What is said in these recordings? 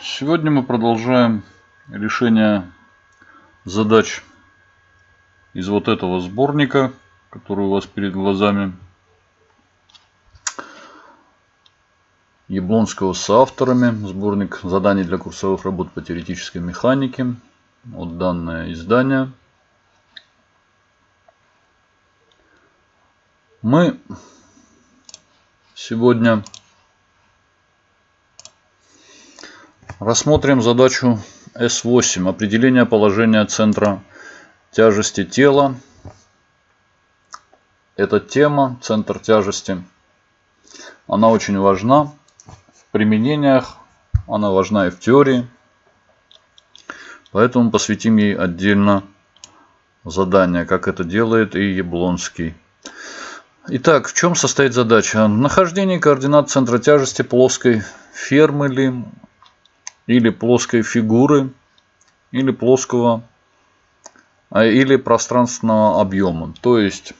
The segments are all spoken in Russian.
Сегодня мы продолжаем решение задач из вот этого сборника, который у вас перед глазами. Яблонского с авторами. Сборник заданий для курсовых работ по теоретической механике. Вот данное издание. Мы сегодня Рассмотрим задачу S8. Определение положения центра тяжести тела. Эта тема, центр тяжести, она очень важна в применениях, она важна и в теории. Поэтому посвятим ей отдельно задание, как это делает и Яблонский. Итак, в чем состоит задача? Нахождение координат центра тяжести плоской фермы или плоской фигуры, или плоского, а, или пространственного объема. То есть,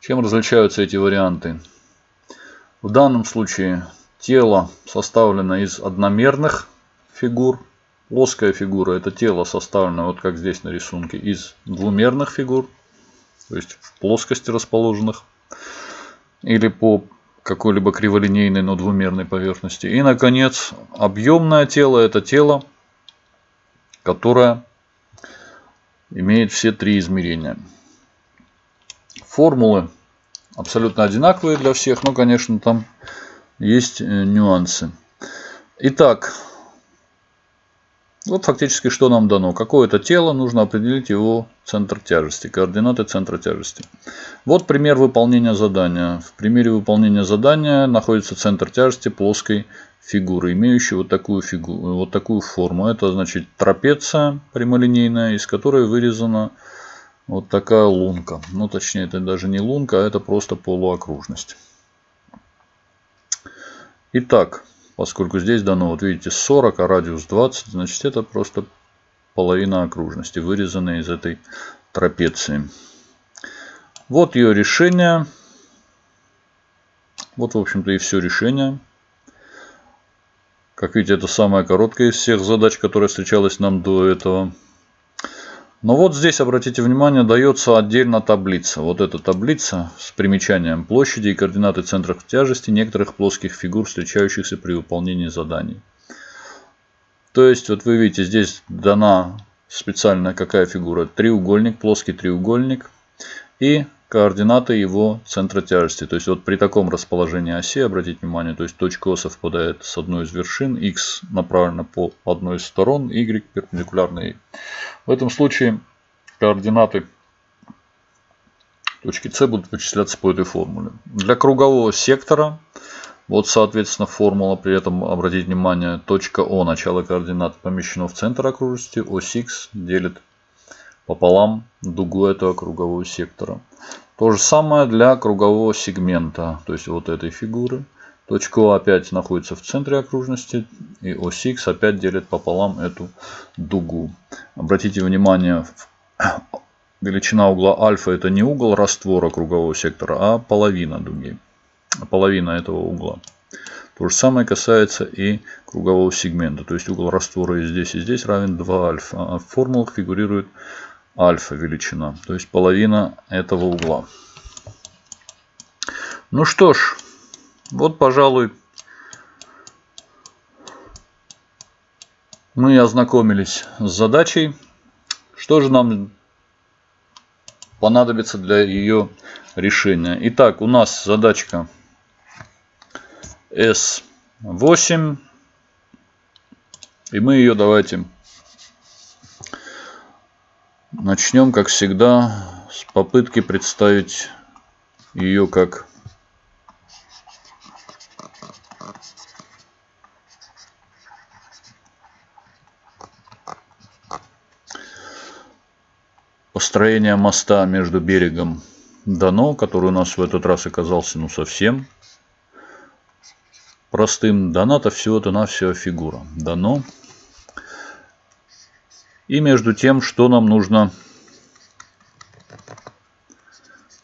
чем различаются эти варианты? В данном случае тело составлено из одномерных фигур. Плоская фигура это тело составлено, вот как здесь на рисунке, из двумерных фигур. То есть в плоскости расположенных. Или по какой-либо криволинейной, но двумерной поверхности. И, наконец, объемное тело – это тело, которое имеет все три измерения. Формулы абсолютно одинаковые для всех, но, конечно, там есть э, нюансы. Итак, вот фактически что нам дано. Какое-то тело, нужно определить его центр тяжести, координаты центра тяжести. Вот пример выполнения задания. В примере выполнения задания находится центр тяжести плоской фигуры, имеющей вот такую, фигуру, вот такую форму. Это значит трапеция прямолинейная, из которой вырезана вот такая лунка. Ну точнее это даже не лунка, а это просто полуокружность. Итак, поскольку здесь дано, вот видите, 40, а радиус 20, значит это просто половина окружности, вырезанная из этой трапеции. Вот ее решение. Вот, в общем-то, и все решение. Как видите, это самая короткая из всех задач, которая встречалась нам до этого. Но вот здесь, обратите внимание, дается отдельно таблица. Вот эта таблица с примечанием площади и координаты центров тяжести некоторых плоских фигур, встречающихся при выполнении заданий. То есть, вот вы видите, здесь дана специальная какая фигура? Треугольник, плоский треугольник и координаты его центра тяжести. То есть вот при таком расположении оси, обратите внимание, то есть точка О совпадает с одной из вершин, x направлена по одной из сторон, y перпендикулярно ей. В этом случае координаты точки С будут вычисляться по этой формуле. Для кругового сектора, вот соответственно формула, при этом обратите внимание, точка О, начало координат помещено в центр окружности, ось Х делит пополам дугу этого кругового сектора. То же самое для кругового сегмента, то есть вот этой фигуры. Точка О опять находится в центре окружности, и ось Х опять делит пополам эту дугу. Обратите внимание, величина угла альфа это не угол раствора кругового сектора, а половина дуги, половина этого угла. То же самое касается и кругового сегмента. То есть угол раствора и здесь, и здесь равен 2 альфа. А в фигурирует альфа величина, то есть половина этого угла. Ну что ж, вот, пожалуй, мы ознакомились с задачей. Что же нам понадобится для ее решения? Итак, у нас задачка S8. И мы ее давайте Начнем, как всегда, с попытки представить ее как построение моста между берегом Дано, который у нас в этот раз оказался ну совсем простым. Дано-то всего-то навсего фигура. Дано и между тем, что нам нужно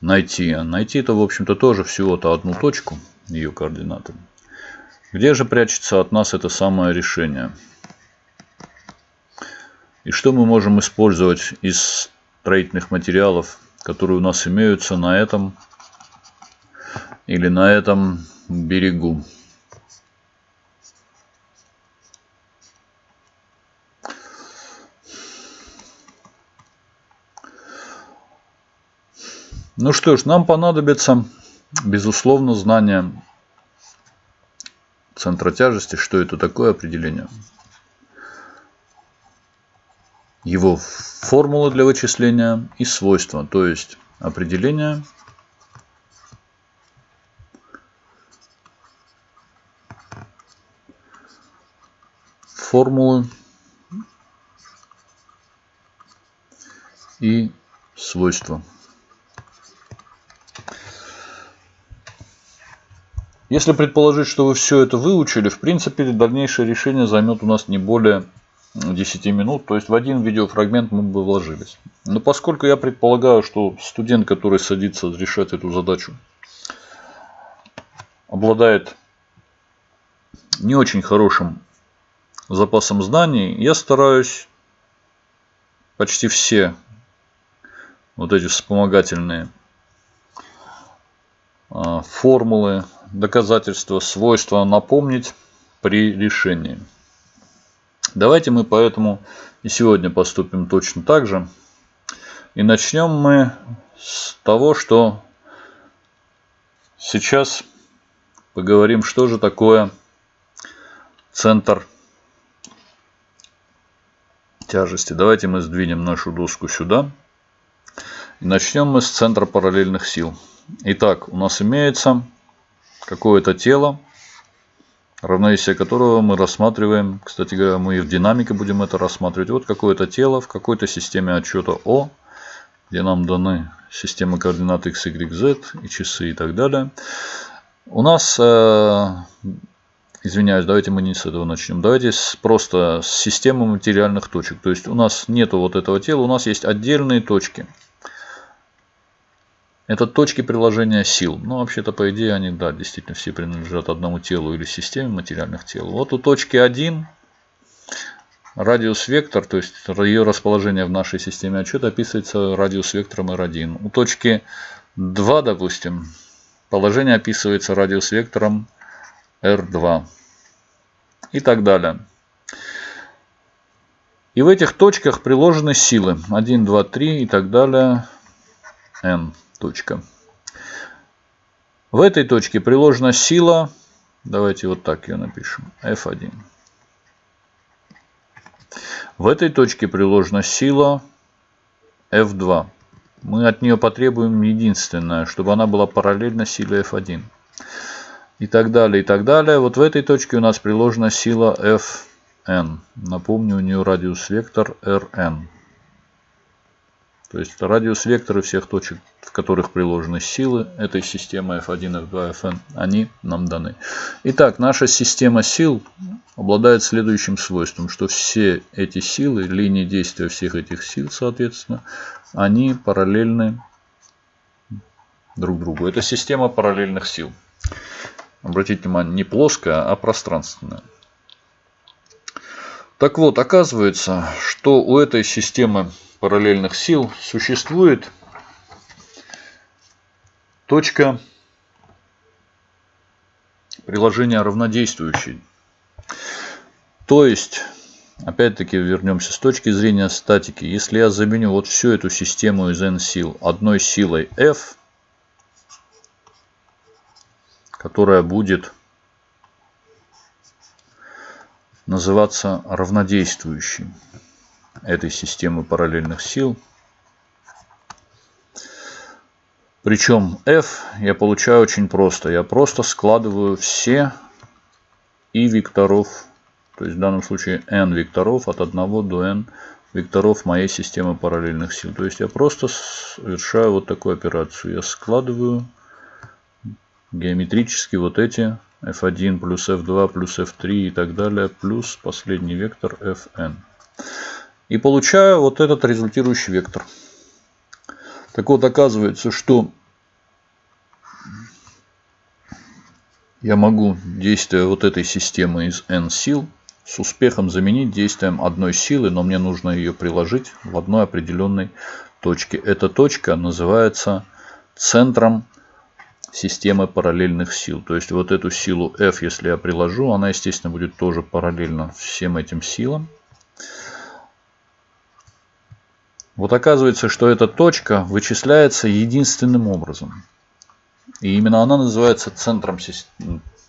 найти. Найти это, в общем-то, тоже всего-то одну точку, ее координаты. Где же прячется от нас это самое решение? И что мы можем использовать из строительных материалов, которые у нас имеются на этом или на этом берегу? Ну что ж, нам понадобится, безусловно, знание центра тяжести. Что это такое определение? Его формула для вычисления и свойства, то есть определение формулы и свойства. Если предположить, что вы все это выучили, в принципе, дальнейшее решение займет у нас не более 10 минут. То есть в один видеофрагмент мы бы вложились. Но поскольку я предполагаю, что студент, который садится решать эту задачу, обладает не очень хорошим запасом знаний, я стараюсь почти все вот эти вспомогательные а, формулы, доказательства, свойства напомнить при решении. Давайте мы поэтому и сегодня поступим точно так же. И начнем мы с того, что сейчас поговорим, что же такое центр тяжести. Давайте мы сдвинем нашу доску сюда. И начнем мы с центра параллельных сил. Итак, у нас имеется какое-то тело, равновесие которого мы рассматриваем. Кстати говоря, мы и в динамике будем это рассматривать. Вот какое-то тело в какой-то системе отчета О, где нам даны системы координат x, y, z и часы и так далее. У нас, э, извиняюсь, давайте мы не с этого начнем. Давайте с, просто с системы материальных точек. То есть у нас нету вот этого тела, у нас есть отдельные точки. Это точки приложения сил. Ну, вообще-то, по идее, они, да, действительно все принадлежат одному телу или системе материальных тел. Вот у точки 1 радиус вектор, то есть ее расположение в нашей системе отчета описывается радиус вектором R1. У точки 2, допустим, положение описывается радиус вектором R2 и так далее. И в этих точках приложены силы 1, 2, 3 и так далее n точка. В этой точке приложена сила, давайте вот так ее напишем, F1. В этой точке приложена сила F2. Мы от нее потребуем единственное, чтобы она была параллельна силе F1. И так далее, и так далее. Вот в этой точке у нас приложена сила Fn. Напомню, у нее радиус вектор Rn. То есть радиус векторы всех точек, в которых приложены силы этой системы F1, F2, Fn, они нам даны. Итак, наша система сил обладает следующим свойством, что все эти силы, линии действия всех этих сил, соответственно, они параллельны друг другу. Это система параллельных сил. Обратите внимание, не плоская, а пространственная. Так вот, оказывается, что у этой системы параллельных сил существует точка приложения равнодействующей. То есть, опять-таки вернемся с точки зрения статики. Если я заменю вот всю эту систему из n сил одной силой F, которая будет называться равнодействующей этой системы параллельных сил. Причем f я получаю очень просто. Я просто складываю все и векторов, то есть в данном случае n векторов от 1 до n векторов моей системы параллельных сил. То есть я просто совершаю вот такую операцию. Я складываю геометрически вот эти f1 плюс f2 плюс f3 и так далее, плюс последний вектор fn. И получаю вот этот результирующий вектор. Так вот, оказывается, что я могу действие вот этой системы из n сил с успехом заменить действием одной силы, но мне нужно ее приложить в одной определенной точке. Эта точка называется центром системы параллельных сил. То есть вот эту силу F, если я приложу, она, естественно, будет тоже параллельно всем этим силам. Вот оказывается, что эта точка вычисляется единственным образом. И именно она называется центром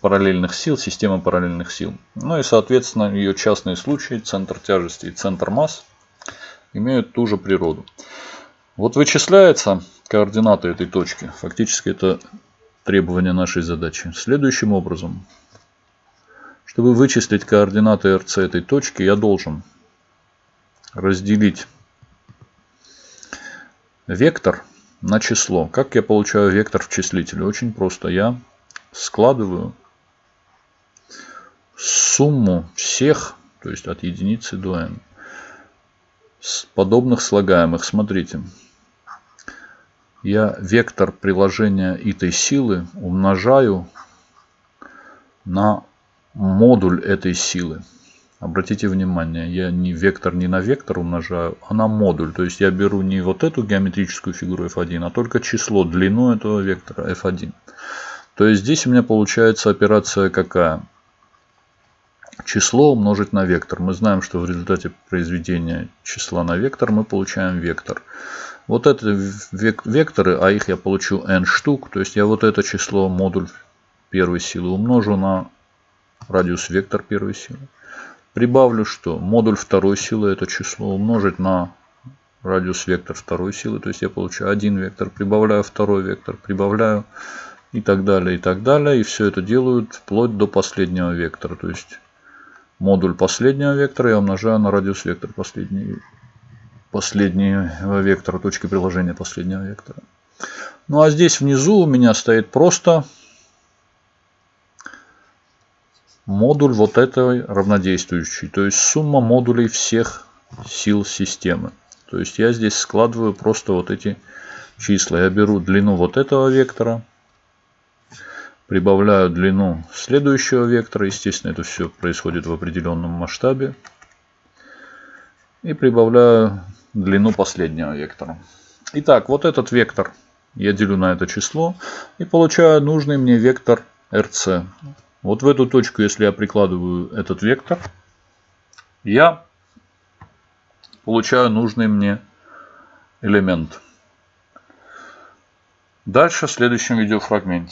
параллельных сил, системы параллельных сил. Ну и, соответственно, ее частные случаи, центр тяжести и центр масс, имеют ту же природу. Вот вычисляется координаты этой точки. Фактически это требование нашей задачи. Следующим образом. Чтобы вычислить координаты РЦ этой точки, я должен разделить вектор на число. Как я получаю вектор в числителе? Очень просто. Я складываю сумму всех, то есть от единицы до n, подобных слагаемых. Смотрите. Я вектор приложения этой силы умножаю на модуль этой силы. Обратите внимание, я не вектор не на вектор умножаю, а на модуль. То есть я беру не вот эту геометрическую фигуру f1, а только число, длину этого вектора f1. То есть здесь у меня получается операция какая? Число умножить на вектор. Мы знаем, что в результате произведения числа на вектор мы получаем вектор. Вот это векторы, а их я получу n штук. То есть я вот это число, модуль первой силы умножу на радиус вектор первой силы. Прибавлю, что модуль второй силы это число умножить на радиус вектор второй силы. То есть я получаю один вектор, прибавляю второй вектор, прибавляю и так далее, и так далее. И все это делают вплоть до последнего вектора. То есть модуль последнего вектора я умножаю на радиус вектор последний, последнего вектора, точки приложения последнего вектора. Ну а здесь внизу у меня стоит просто модуль вот этой равнодействующей, то есть сумма модулей всех сил системы. То есть я здесь складываю просто вот эти числа. Я беру длину вот этого вектора, прибавляю длину следующего вектора. Естественно, это все происходит в определенном масштабе. И прибавляю длину последнего вектора. Итак, вот этот вектор я делю на это число и получаю нужный мне вектор RC. Вот в эту точку, если я прикладываю этот вектор, я получаю нужный мне элемент. Дальше в следующем видеофрагменте.